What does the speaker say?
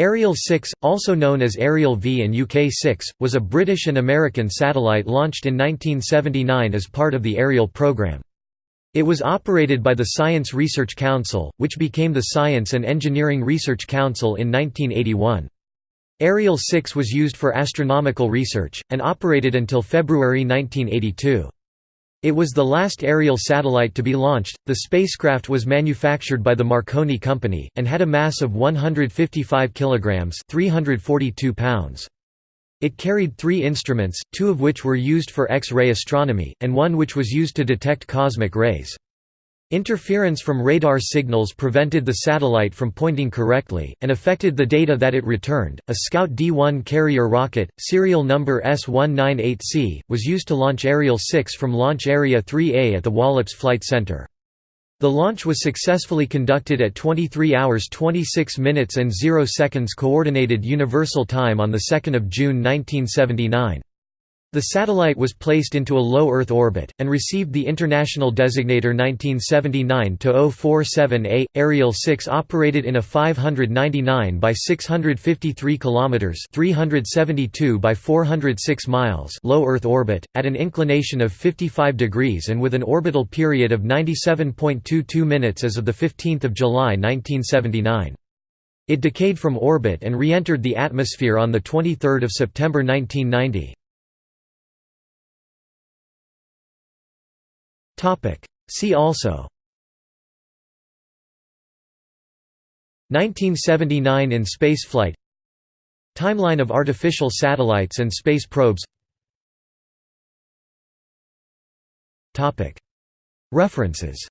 Ariel 6, also known as Ariel V and UK-6, was a British and American satellite launched in 1979 as part of the Ariel program. It was operated by the Science Research Council, which became the Science and Engineering Research Council in 1981. Ariel 6 was used for astronomical research, and operated until February 1982. It was the last Ariel satellite to be launched. The spacecraft was manufactured by the Marconi Company and had a mass of 155 kilograms, 342 pounds. It carried 3 instruments, two of which were used for X-ray astronomy and one which was used to detect cosmic rays. Interference from radar signals prevented the satellite from pointing correctly, and affected the data that it returned. A Scout D1 carrier rocket, serial number S198C, was used to launch Ariel 6 from Launch Area 3A at the Wallops Flight Center. The launch was successfully conducted at 23 hours 26 minutes and 0 seconds Coordinated Universal Time on 2 June 1979. The satellite was placed into a low Earth orbit, and received the International Designator 1979-047A. Ariel 6 operated in a 599 by 653 km 372 by 406 miles low Earth orbit, at an inclination of 55 degrees and with an orbital period of 97.22 minutes as of 15 July 1979. It decayed from orbit and re-entered the atmosphere on 23 September 1990. See also. 1979 in spaceflight. Timeline of artificial satellites and space probes. References